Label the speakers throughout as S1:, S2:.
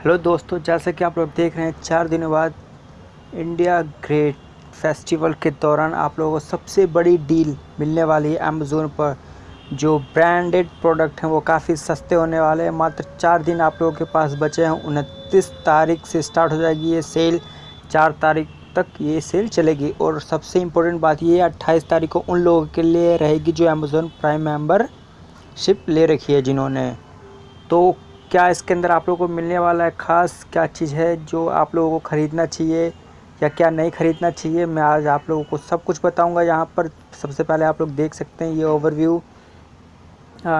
S1: Hello दोस्तों, जैसा कि आप लोग देख रहे हैं, चार दिनों बाद इंडिया ग्रेट फेस्टिवल के दौरान आप लोगों को सबसे बड़ी डील मिलने वाली है अमेज़ोन पर। जो ब्रांडेड प्रोडक्ट हैं वो काफ़ी सस्ते होने वाले हैं। मात्र चार दिन आप लोगों के पास बचे हैं। उनतीस तारीख से स्टार्ट हो जाएगी ये सेल। चार तारीख तक ये सेल चलेगी। और सबसे इम्पोर्टेंट बात ये अट्ठाईस तारीख को उन लोगों के लिए रहेगी जो अमेज़ोन प्राइम मेंबरशिप ले रखी है जिन्होंने। तो क्या इसके अंदर आप लोगों को मिलने वाला है ख़ास क्या चीज़ है जो आप लोगों को ख़रीदना चाहिए या क्या नहीं ख़रीदना चाहिए? मैं आज आप लोगों को सब कुछ बताऊँगा। यहाँ पर सबसे पहले आप लोग देख सकते हैं ये ओवरव्यू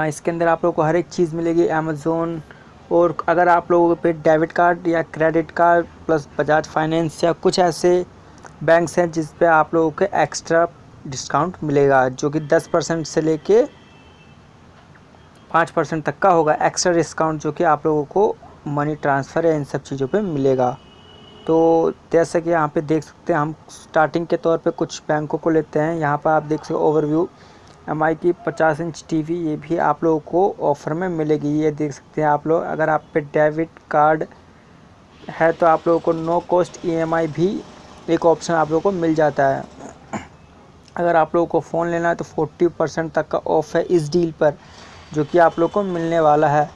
S1: इसके अंदर आप लोगों को हर एक चीज़ मिलेगी अमेज़ोन और अगर आप लोगों के पे डेबिट कार्ड या credit card plus Bajaj finance या कुछ ऐसे बैंक्स हैं जिस पे आप लोगों को एक्स्ट्रा डिस्काउंट मिलेगा, जो कि 10 परसेंट से लेके पाँच परसेंट तक का होगा एक्स्ट्रा डिस्काउंट जो कि आप लोगों को मनी ट्रांसफ़र या इन सब चीज़ों पे मिलेगा। तो जैसे कि यहाँ पे देख सकते हैं, हम स्टार्टिंग के तौर पे कुछ बैंकों को लेते हैं। यहाँ पर आप देख सकते ओवरव्यू एम आई की पचास इंच टीवी, ये भी आप लोगों को ऑफ़र में मिलेगी। ये देख सकते हैं आप लोग, अगर आप पे डेबिट कार्ड है तो आप लोगों को नो कॉस्ट ईएमआई भी एक ऑप्शन आप लोगों को मिल जाता है। अगर आप लोगों को फ़ोन लेना है तो फोर्टी परसेंट तक का ऑफ़ है इस डील पर। जो कि आप लोग को मिलने वाला है।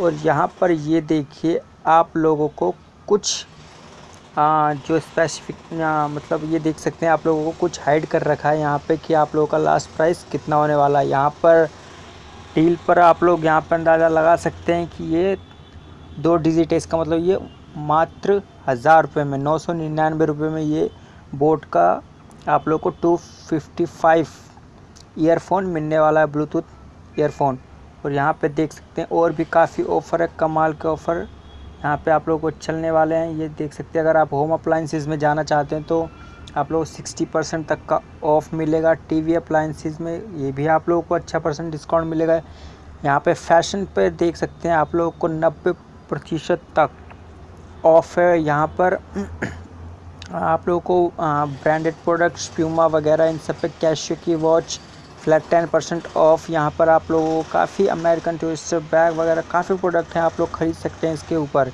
S1: और यहाँ पर ये देखिए आप लोगों को कुछ आ, जो स्पेसिफिक मतलब ये देख सकते हैं आप लोगों को कुछ हाइड कर रखा है यहाँ पे कि आप लोगों का लास्ट प्राइस कितना होने वाला है। यहाँ पर डील पर आप लोग यहाँ पर अंदाज़ा लगा सकते हैं कि ये दो डिजिट है। इसका मतलब ये मात्र हज़ार रुपये में नौ सौ निन्यानवे रुपये में ये बोट का आप लोग को टू फिफ्टी फाइव ईयरफोन मिलने वाला है ब्लूटूथ ईयरफोन और यहाँ पे देख सकते हैं, और भी काफ़ी ऑफ़र है, कमाल के ऑफ़र यहाँ पे आप लोगों को चलने वाले हैं। ये देख सकते हैं, अगर आप होम अप्लाइंसिस में जाना चाहते हैं तो आप लोग सिक्सटी परसेंट तक का ऑफ़ मिलेगा। टीवी अप्लाइंसिस में ये भी आप लोगों को अच्छा परसेंट डिस्काउंट मिलेगा। यहाँ पे फ़ैशन पे देख सकते हैं, आप लोगों को नब्बे प्रतिशत तक ऑफ़ है। यहाँ पर आप लोगों को ब्रांडेड प्रोडक्ट्स प्यूमा वगैरह, इन सब पे कैशियो की watch flat ten percent off यहाँ पर आप लोगों को काफ़ी अमेरिकन टूरिस्ट बैग वगैरह काफ़ी प्रोडक्ट हैं आप लोग ख़रीद सकते हैं इसके ऊपर।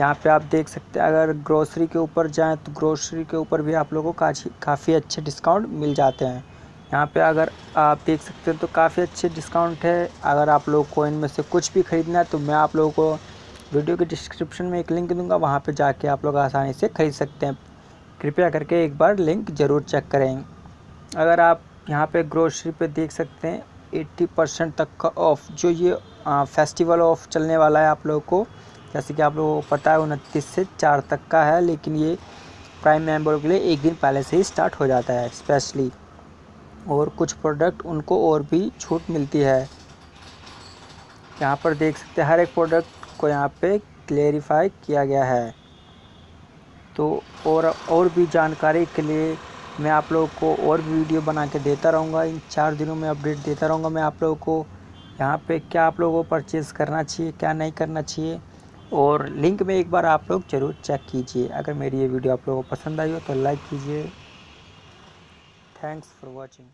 S1: यहाँ पे आप देख सकते हैं, अगर ग्रोसरी के ऊपर जाएँ तो ग्रोसरी के ऊपर भी आप लोगों को काफ़ी अच्छे डिस्काउंट मिल जाते हैं। यहाँ पे अगर आप देख सकते हैं तो काफ़ी अच्छे डिस्काउंट है। अगर आप लोग को इनमें से कुछ भी ख़रीदना है तो मैं आप लोगों को वीडियो के डिस्क्रिप्शन में एक लिंक दूँगा, वहाँ पे जाके आप लोग आसानी से ख़रीद सकते हैं। कृपया करके एक बार लिंक ज़रूर चेक करें। अगर आप यहाँ पे ग्रोसरी पे देख सकते हैं 80 परसेंट तक का ऑफ़ जो ये आ, फेस्टिवल ऑफ़ चलने वाला है आप लोगों को। जैसे कि आप लोगों को पता है उनतीस से चार तक का है लेकिन ये प्राइम मेंबर के लिए एक दिन पहले से ही स्टार्ट हो जाता है स्पेशली और कुछ प्रोडक्ट उनको और भी छूट मिलती है। यहाँ पर देख सकते हैं हर एक प्रोडक्ट को यहाँ पे क्लेरिफाई किया गया है। तो और और भी जानकारी के लिए मैं आप लोगों को और भी वीडियो बना के देता रहूँगा। इन चार दिनों में अपडेट देता रहूँगा मैं आप लोगों को। यहाँ पे क्या आप लोगों को परचेज़ करना चाहिए, क्या नहीं करना चाहिए? और लिंक में एक बार आप लोग ज़रूर चेक कीजिए। अगर मेरी ये वीडियो आप लोगों को पसंद आई हो तो लाइक कीजिए। Thanks for watching